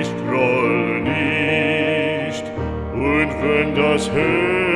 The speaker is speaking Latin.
ich groll nicht, und wenn das Herz